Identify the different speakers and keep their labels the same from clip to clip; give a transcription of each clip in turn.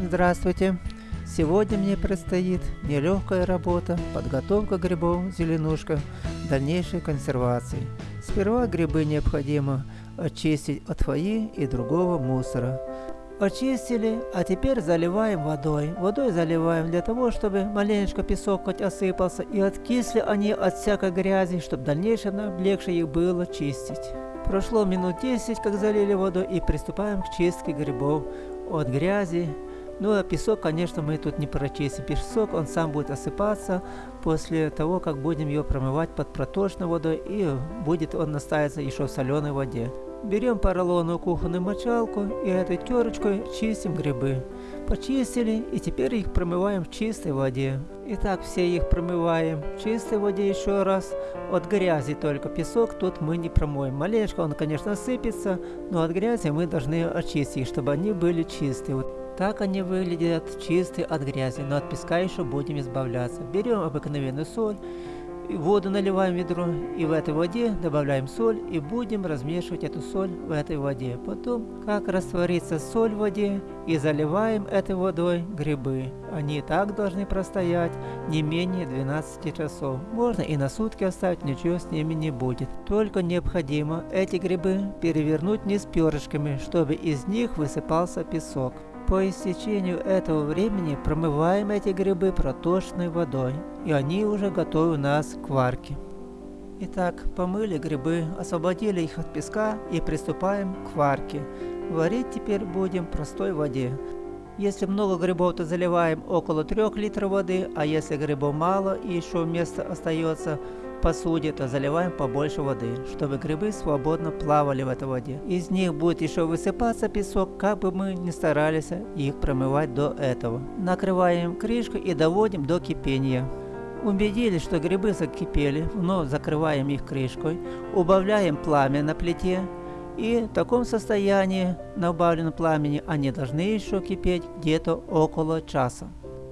Speaker 1: Здравствуйте! Сегодня мне предстоит нелегкая работа, подготовка грибов зеленушка дальнейшей консервации. Сперва грибы необходимо очистить от фои и другого мусора. Очистили, а теперь заливаем водой. Водой заливаем для того, чтобы маленечко песок хоть осыпался и откисли они от всякой грязи, чтобы в дальнейшем легче их было чистить. Прошло минут 10, как залили воду и приступаем к чистке грибов от грязи. Ну а песок, конечно, мы тут не прочистим. Песок, он сам будет осыпаться после того, как будем его промывать под проточной водой и будет он настаиваться еще в соленой воде. Берем поролоновую кухонную мочалку и этой терочкой чистим грибы. Почистили и теперь их промываем в чистой воде. Итак, все их промываем в чистой воде еще раз. От грязи только песок тут мы не промоем. Маленько он, конечно, сыпется, но от грязи мы должны очистить, чтобы они были чистые. Так они выглядят чистые от грязи, но от песка еще будем избавляться. Берем обыкновенную соль воду наливаем в ведро и в этой воде добавляем соль и будем размешивать эту соль в этой воде. Потом, как растворится соль в воде и заливаем этой водой грибы. Они так должны простоять не менее 12 часов. Можно и на сутки оставить, ничего с ними не будет. Только необходимо эти грибы перевернуть не с перышками, чтобы из них высыпался песок. По истечению этого времени промываем эти грибы проточной водой, и они уже готовы у нас к варке. Итак, помыли грибы, освободили их от песка и приступаем к варке. Варить теперь будем в простой воде. Если много грибов, то заливаем около 3 литров воды, а если грибов мало и еще место остается посуде, то заливаем побольше воды, чтобы грибы свободно плавали в этой воде. Из них будет еще высыпаться песок, как бы мы ни старались их промывать до этого. Накрываем крышкой и доводим до кипения. Убедились, что грибы закипели, вновь закрываем их крышкой, убавляем пламя на плите, и в таком состоянии на убавленном пламени они должны еще кипеть где-то около часа.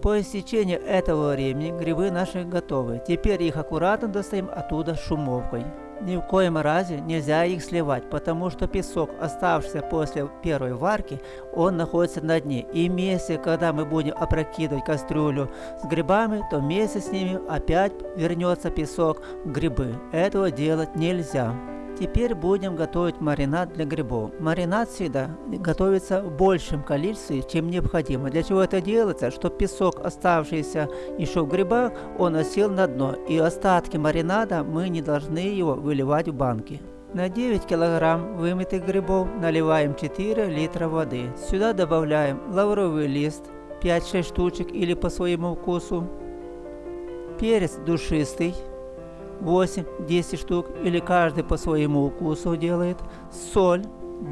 Speaker 1: По истечению этого времени грибы наши готовы. Теперь их аккуратно достаем оттуда шумовкой. Ни в коем разе нельзя их сливать, потому что песок, оставшийся после первой варки, он находится на дне. И вместе, когда мы будем опрокидывать кастрюлю с грибами, то вместе с ними опять вернется песок в грибы. Этого делать нельзя. Теперь будем готовить маринад для грибов. Маринад всегда готовится в большем количестве, чем необходимо. Для чего это делается? Чтобы песок, оставшийся еще в грибах, он осел на дно. И остатки маринада мы не должны его выливать в банки. На 9 кг вымытых грибов наливаем 4 литра воды. Сюда добавляем лавровый лист 5-6 штучек или по своему вкусу, перец душистый 8-10 штук, или каждый по своему вкусу делает. Соль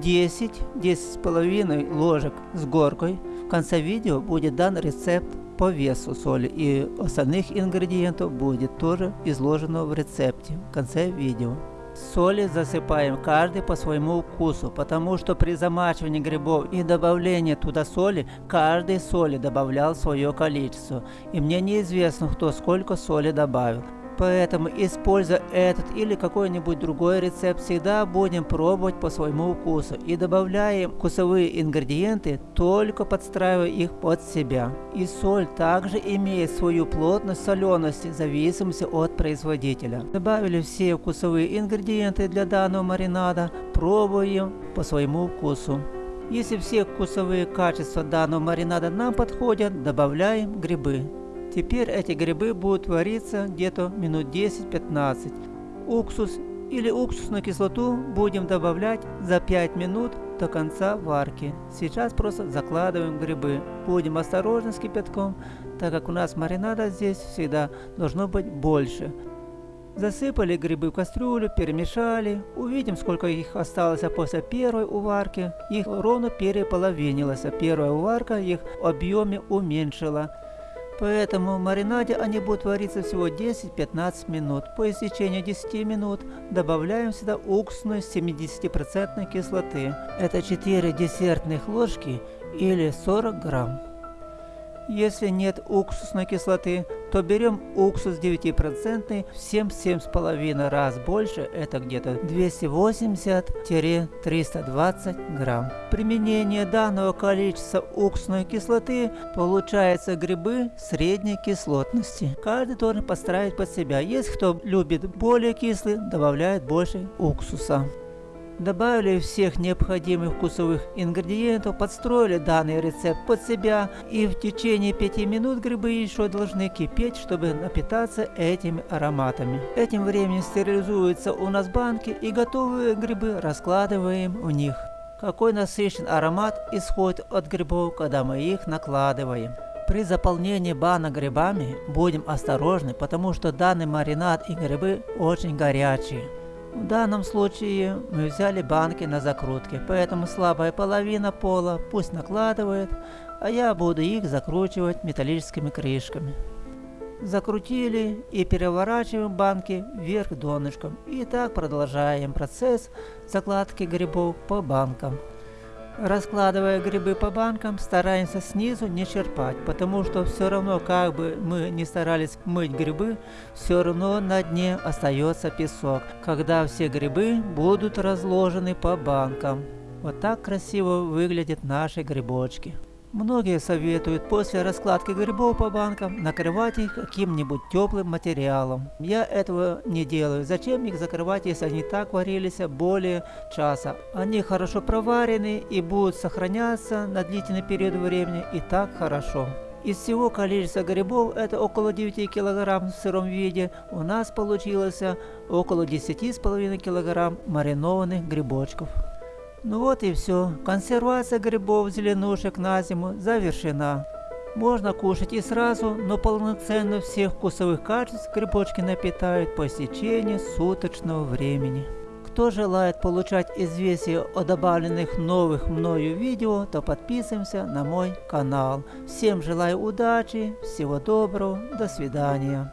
Speaker 1: 10, 10,5 ложек с горкой. В конце видео будет дан рецепт по весу соли и остальных ингредиентов будет тоже изложено в рецепте в конце видео. Соли засыпаем каждый по своему вкусу, потому что при замачивании грибов и добавлении туда соли, каждый соли добавлял свое количество. И мне неизвестно, кто сколько соли добавил. Поэтому, используя этот или какой-нибудь другой рецепт, всегда будем пробовать по своему вкусу и добавляем вкусовые ингредиенты, только подстраивая их под себя. И соль также имеет свою плотность солености в зависимости от производителя. Добавили все вкусовые ингредиенты для данного маринада, пробуем по своему вкусу. Если все вкусовые качества данного маринада нам подходят, добавляем грибы. Теперь эти грибы будут вариться где-то минут 10-15. Уксус или уксусную кислоту будем добавлять за 5 минут до конца варки. Сейчас просто закладываем грибы. Будем осторожны с кипятком, так как у нас маринада здесь всегда должно быть больше. Засыпали грибы в кастрюлю, перемешали. Увидим, сколько их осталось после первой уварки. Их ровно переполовинилось. Первая уварка их в объеме уменьшила. Поэтому в маринаде они будут вариться всего 10-15 минут. По истечению 10 минут добавляем сюда уксусную 70% кислоты. Это 4 десертных ложки или 40 грамм. Если нет уксусной кислоты, то берем уксус 9% в 7-7,5 раз больше, это где-то 280-320 грамм. Применение данного количества уксусной кислоты получается грибы средней кислотности. Каждый должен подстраивать под себя. Есть кто любит более кислый, добавляет больше уксуса. Добавили всех необходимых вкусовых ингредиентов, подстроили данный рецепт под себя и в течение 5 минут грибы еще должны кипеть, чтобы напитаться этими ароматами. Этим временем стерилизуются у нас банки и готовые грибы раскладываем в них. Какой насыщен аромат исходит от грибов, когда мы их накладываем. При заполнении банок грибами будем осторожны, потому что данный маринад и грибы очень горячие. В данном случае мы взяли банки на закрутке, поэтому слабая половина пола пусть накладывает, а я буду их закручивать металлическими крышками. Закрутили и переворачиваем банки вверх донышком. И так продолжаем процесс закладки грибов по банкам. Раскладывая грибы по банкам, стараемся снизу не черпать, потому что все равно, как бы мы не старались мыть грибы, все равно на дне остается песок, когда все грибы будут разложены по банкам. Вот так красиво выглядят наши грибочки. Многие советуют после раскладки грибов по банкам накрывать их каким-нибудь теплым материалом. Я этого не делаю. Зачем их закрывать, если они так варились более часа? Они хорошо проварены и будут сохраняться на длительный период времени и так хорошо. Из всего количества грибов, это около 9 кг в сыром виде, у нас получилось около 10,5 кг маринованных грибочков. Ну вот и все. Консервация грибов зеленушек на зиму завершена. Можно кушать и сразу, но полноценно всех вкусовых качеств грибочки напитают по истечении суточного времени. Кто желает получать известия о добавленных новых мною видео, то подписываемся на мой канал. Всем желаю удачи, всего доброго, до свидания.